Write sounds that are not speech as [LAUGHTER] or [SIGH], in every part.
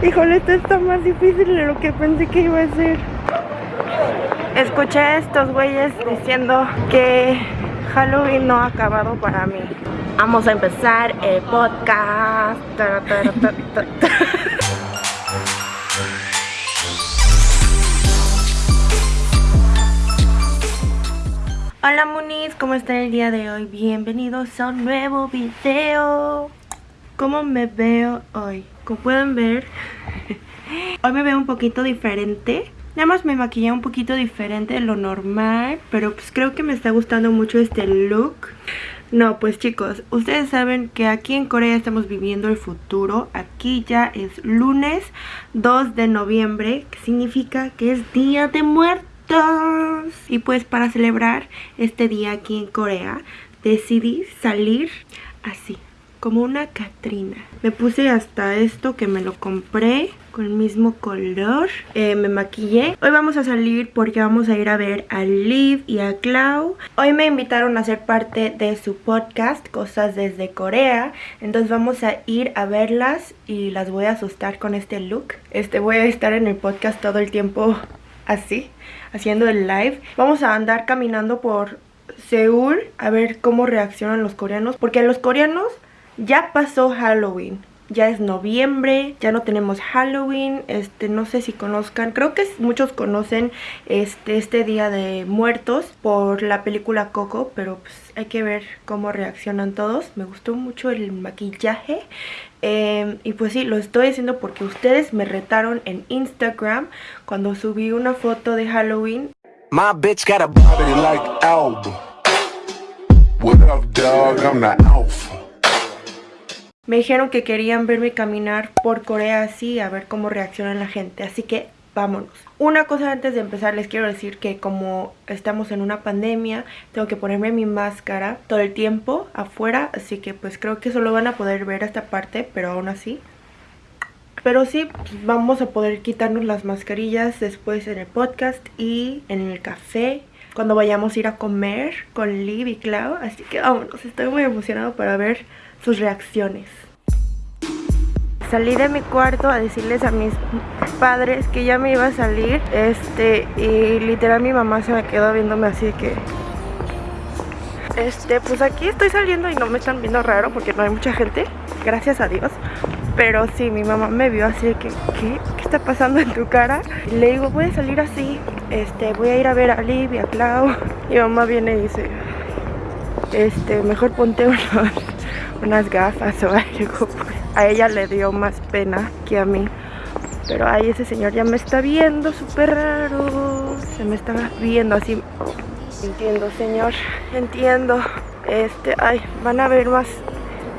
Híjole, esto está más difícil de lo que pensé que iba a ser. Escuché a estos güeyes diciendo que Halloween no ha acabado para mí. Vamos a empezar el podcast. Hola Muniz, ¿cómo están el día de hoy? Bienvenidos a un nuevo video ¿Cómo me veo hoy? Como pueden ver, [LAUGHS] hoy me veo un poquito diferente Nada más me maquillé un poquito diferente de lo normal Pero pues creo que me está gustando mucho este look no, pues chicos, ustedes saben que aquí en Corea estamos viviendo el futuro. Aquí ya es lunes 2 de noviembre, que significa que es Día de Muertos. Y pues para celebrar este día aquí en Corea, decidí salir así como una Catrina. Me puse hasta esto que me lo compré con el mismo color. Eh, me maquillé. Hoy vamos a salir porque vamos a ir a ver a Liv y a Clau. Hoy me invitaron a ser parte de su podcast, Cosas desde Corea. Entonces vamos a ir a verlas y las voy a asustar con este look. Este voy a estar en el podcast todo el tiempo así, haciendo el live. Vamos a andar caminando por Seúl a ver cómo reaccionan los coreanos. Porque los coreanos ya pasó Halloween. Ya es noviembre, ya no tenemos Halloween, este, no sé si conozcan, creo que muchos conocen este, este Día de Muertos por la película Coco, pero pues hay que ver cómo reaccionan todos. Me gustó mucho el maquillaje, em, y pues sí, lo estoy haciendo porque ustedes me retaron en Instagram cuando subí una foto de Halloween. My bitch got a body like What up, dog? I'm me dijeron que querían verme caminar por Corea así, a ver cómo reacciona la gente. Así que vámonos. Una cosa antes de empezar les quiero decir que como estamos en una pandemia, tengo que ponerme mi máscara todo el tiempo afuera. Así que pues creo que solo van a poder ver esta parte, pero aún así pero sí, vamos a poder quitarnos las mascarillas después en el podcast y en el café cuando vayamos a ir a comer con Liv y Clau. Así que vámonos, estoy muy emocionado para ver sus reacciones. Salí de mi cuarto a decirles a mis padres que ya me iba a salir este y literal mi mamá se me quedó viéndome así que este pues aquí estoy saliendo y no me están viendo raro porque no hay mucha gente gracias a Dios pero sí mi mamá me vio así que ¿qué? ¿qué está pasando en tu cara? Y le digo voy a salir así este voy a ir a ver a Liv y a Clau y [LAUGHS] mi mamá viene y dice este mejor ponte unos [LAUGHS] unas gafas o [LAUGHS] algo. A ella le dio más pena que a mí. Pero ay, ese señor ya me está viendo súper raro. Se me está viendo así. Entiendo, señor. Entiendo. Este, ay, van a ver más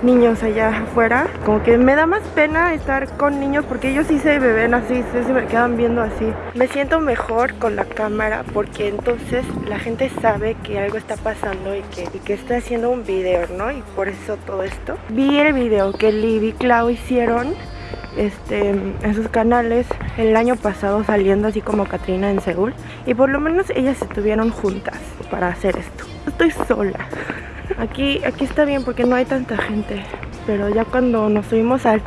niños allá afuera. Como que me da más pena estar con niños porque ellos sí se ven así, se me quedan viendo así. Me siento mejor con la cámara porque entonces la gente sabe que algo está pasando y que, y que estoy haciendo un video, ¿no? Y por eso todo esto. Vi el video que Liv y Clau hicieron este, en sus canales el año pasado saliendo así como Katrina en Seúl y por lo menos ellas estuvieron juntas para hacer esto. Estoy sola. Aquí, aquí está bien porque no hay tanta gente. Pero ya cuando nos subimos al,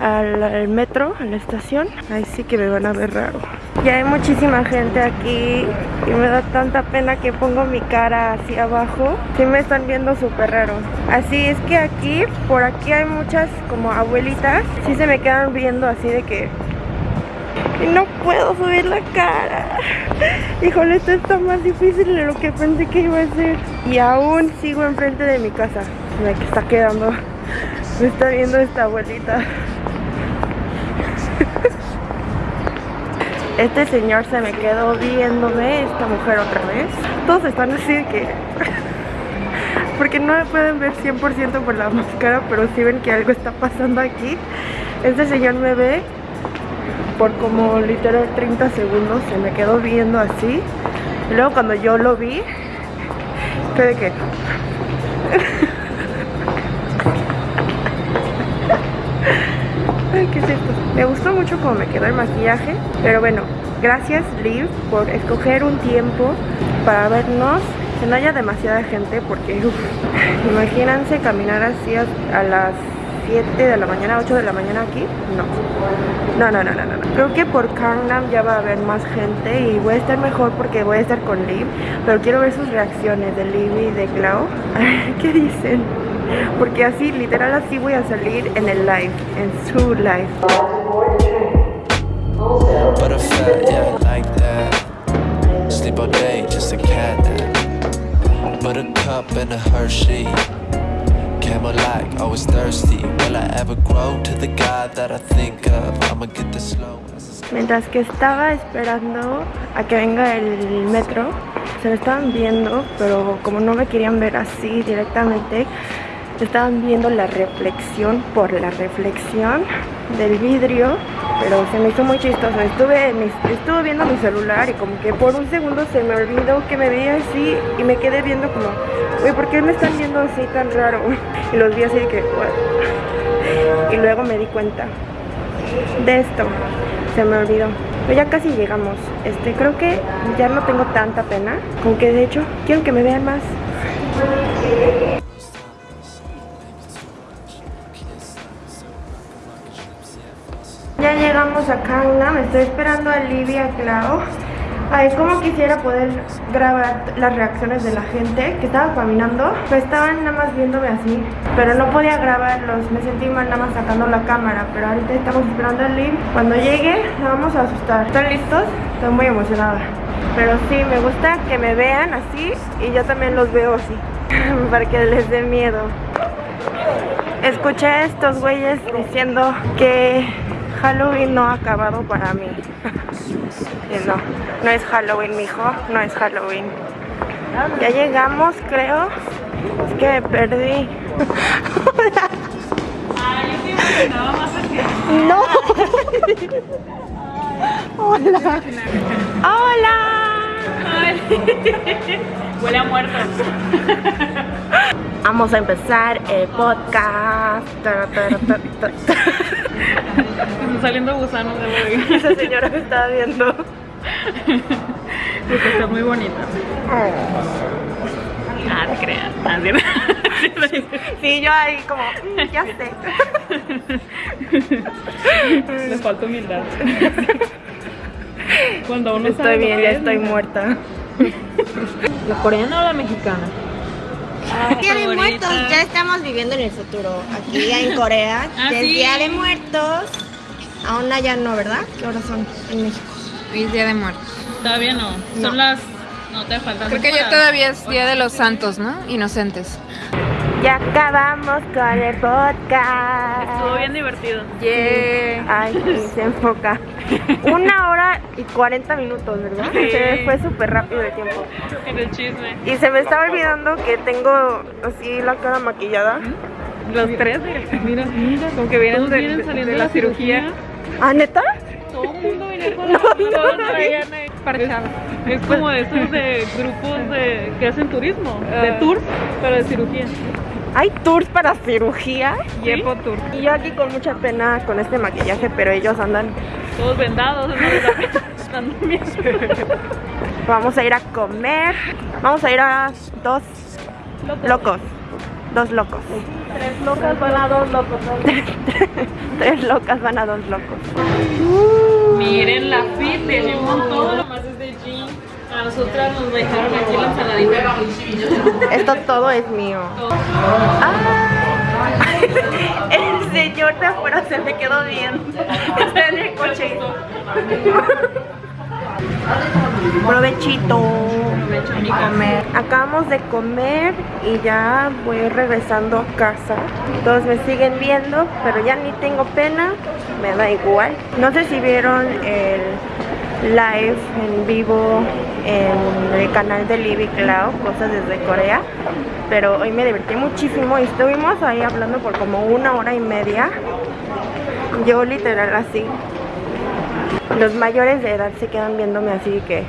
al, metro, a la estación, ahí sí que me van a ver raro. Ya hay muchísima gente aquí y me da tanta pena que pongo mi cara hacia abajo. Sí me están viendo súper raro. Así es que aquí, por aquí hay muchas como abuelitas. Sí se me quedan viendo así de que y no puedo subir la cara. Híjole, esto está más difícil de lo que pensé que iba a ser. Y aún sigo enfrente de mi casa. Me está quedando. Me está viendo esta abuelita. Este señor se me quedó viéndome, esta mujer otra vez. Todos están así de que... Porque no me pueden ver 100% por la máscara, pero sí ven que algo está pasando aquí. Este señor me ve por como literal 30 segundos se me quedó viendo así luego cuando yo lo vi fue de que [LAUGHS] Ay, ¿qué es? Me gustó mucho cómo me quedó el maquillaje Pero bueno, gracias Liv por escoger un tiempo para vernos Que no haya demasiada gente porque Imagínense caminar así a las 7 de la mañana, 8 de la mañana aquí No, No, no, no, no, no. Creo que por Gangnam ya va a haber más gente y voy a estar mejor porque voy a estar con Liv. Pero quiero ver sus reacciones de Liv y de Clau. [LAUGHS] ¿Qué dicen? Porque así, literal así voy a salir en el live, en su live. Sleep all day, just a cat nap. Buttercup and a Hershey. Mientras que estaba esperando a que venga el metro, se me estaban viendo, pero como no me querían ver así directamente, estaban viendo la reflexión por la reflexión del vidrio pero se me hizo muy chistoso. Estuve, estuve viendo mi celular y como que por un segundo se me olvidó que me veía así y me quedé viendo como uy, ¿por qué me están viendo así tan raro? [LAUGHS] y los vi así de que [LAUGHS] y luego me di cuenta de esto. Se me olvidó. Pero ya casi llegamos. Este creo que ya no tengo tanta pena. Como que de hecho quiero que me vean más llegamos a me estoy esperando a Livia Clau. Ay, como quisiera poder grabar las reacciones de la gente que estaba caminando. Pues estaban nada más viéndome así, pero no podía grabarlos. Me sentí mal nada más sacando la cámara, pero ahorita estamos esperando a Liv. Cuando llegue, la vamos a asustar. ¿Están listos? Estoy muy emocionada. Pero sí, me gusta que me vean así y yo también los veo así, [LAUGHS] para que les dé miedo. Escuché a estos güeyes diciendo que Halloween no ha acabado para mí. no, no es Halloween, mijo, no es Halloween. Ya llegamos, creo. Es que me perdí. [LAUGHS] No. Hola. Hola. Huele a muerto. Vamos a empezar el podcast. Están [LAUGHS] saliendo gusanos de hoy. Esa señora me estaba viendo. Porque está muy bonita. Oh. Ah, te creas. Ah, sí, yo ahí como, mm, ya sé. Le falta humildad. [LAUGHS] Cuando uno Estoy bien, ya estoy muerta. [LAUGHS] ¿La coreana o la mexicana? Día de Muertos, ya estamos viviendo en el futuro. Aquí en Corea, [LAUGHS] ah, es Día de Muertos. Aún allá no, ¿verdad? ¿Qué horas son en México? Hoy es Día de Muertos. Todavía no. Son las. No te faltan. Creo que ya todavía es Día de los Santos, ¿no? Inocentes. Ya acabamos con el podcast. Estuvo bien divertido. Yeah. Ay, se enfoca. Una hora y 40 minutos, ¿verdad? Se fue súper rápido el tiempo. En el chisme. Y se me estaba olvidando que tengo así la cara maquillada. Los tres, mira, mira, como que vienen, de, vienen saliendo de, la, cirugía. ¿Ah, neta? Todo el mundo viene con [LAUGHS] la no, no, Es, como de esos de grupos de, que hacen turismo, de ah. tours, pero de cirugía. ¿Hay tours para cirugía? Yepo Tour. Y yo aquí con mucha pena con este maquillaje, pero ellos andan... Todos vendados, no [LAUGHS] Vamos a ir a comer. Vamos a ir a dos locos. Dos locos. Tres locas van a dos locos. [LAUGHS] Tres locas van a dos locos. Miren la fit, tenemos todo lo más es de jean. A nosotras nos dejaron aquí la ensaladita. Esto todo es mío. Ah, [LAUGHS] el señor de afuera se me quedó viendo. Está en el coche. Provechito. comer. Acabamos de comer y ya voy regresando a casa. Todos me siguen viendo, pero ya ni tengo pena. Me da igual. No sé si vieron el live en vivo en el canal de Libby Cloud, cosas desde Corea. Pero hoy me divertí muchísimo y estuvimos ahí hablando por como una hora y media. Yo literal así. Los mayores de edad se quedan viéndome así que...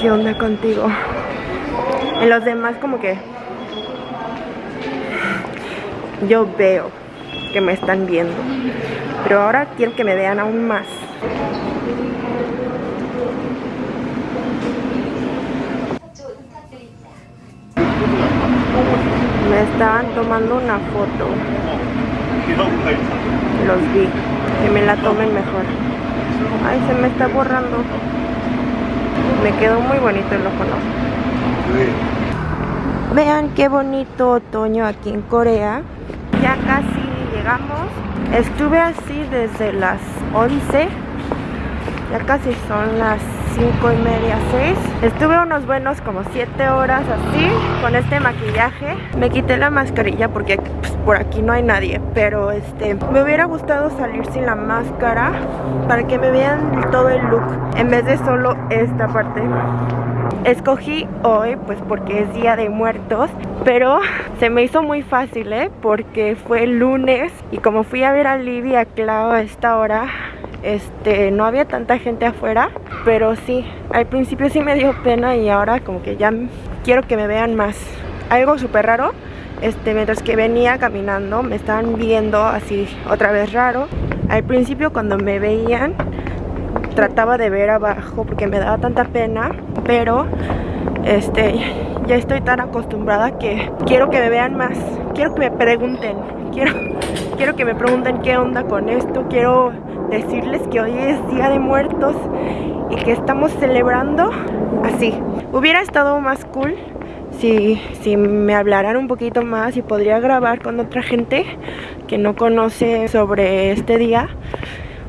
¿Qué onda contigo? En los demás como que... Yo veo que me están viendo. Pero ahora quiero que me vean aún más. Me estaban tomando una foto. los vi. Que me la tomen mejor. Ay, se me está borrando. Me quedó muy bonito el ojo, ¿no? Vean qué bonito otoño aquí en Corea. Ya casi llegamos. Estuve así desde las 11. Ya casi son las 5 y media, 6 Estuve unos buenos como 7 horas así Con este maquillaje. Me quité la mascarilla porque pues, por aquí no hay nadie Pero este me hubiera gustado salir sin la máscara Para que me vean todo el look En vez de solo esta parte. Escogí hoy pues porque es día de muertos Pero se me hizo muy fácil ¿eh? Porque fue lunes Y como fui a ver a Livia a Clau a esta hora este no había tanta gente afuera pero sí al principio sí me dio pena y ahora como que ya quiero que me vean más. Algo súper raro este mientras que venía caminando me estaban viendo así otra vez raro. Al principio cuando me veían trataba de ver abajo porque me daba tanta pena pero este ya estoy tan acostumbrada que quiero que me vean más. Quiero que me pregunten quiero quiero que me pregunten qué onda con esto quiero decirles que hoy es Día de Muertos y que estamos celebrando así. Hubiera estado más cool si, si me hablaran un poquito más y podría grabar con otra gente que no conoce sobre este día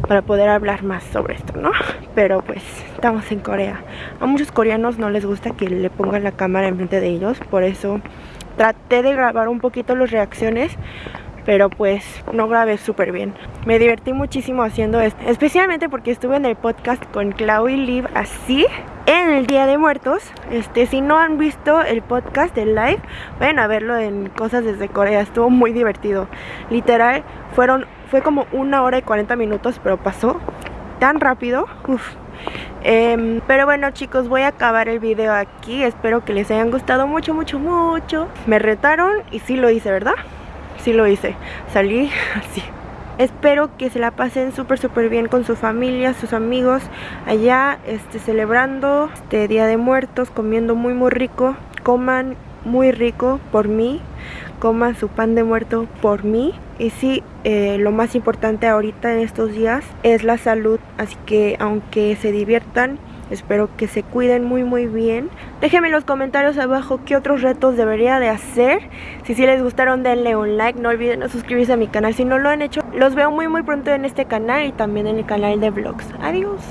para poder hablar más sobre esto, ¿no? Pero pues estamos en Corea. A muchos coreanos no les gusta que le pongan la cámara enfrente de ellos, por eso traté de grabar un poquito las reacciones pero pues no grabé súper bien. Me divertí muchísimo haciendo esto, especialmente porque estuve en el podcast con Clau y Liv así en el Día de Muertos. Este, si no han visto el podcast del live, vayan a verlo en Cosas desde Corea, estuvo muy divertido. Literal, fueron, fue como una hora y 40 minutos, pero pasó tan rápido. Em, pero bueno chicos, voy a acabar el video aquí. Espero que les hayan gustado mucho, mucho, mucho. Me retaron y sí lo hice, ¿verdad? Sí lo hice. Salí [LAUGHS] así. Espero que se la pasen súper súper bien con su familia, sus amigos allá este, celebrando este Día de Muertos, comiendo muy muy rico. Coman muy rico por mí, coman su pan de muerto por mí. Y sí, eh, lo más importante ahorita en estos días es la salud, así que aunque se diviertan, Espero que se cuiden muy muy bien. Déjenme en los comentarios abajo qué otros retos debería de hacer. Si sí les gustaron denle un like, no olviden suscribirse a mi canal si no lo han hecho. Los veo muy muy pronto en este canal y también en el canal de vlogs. Adiós.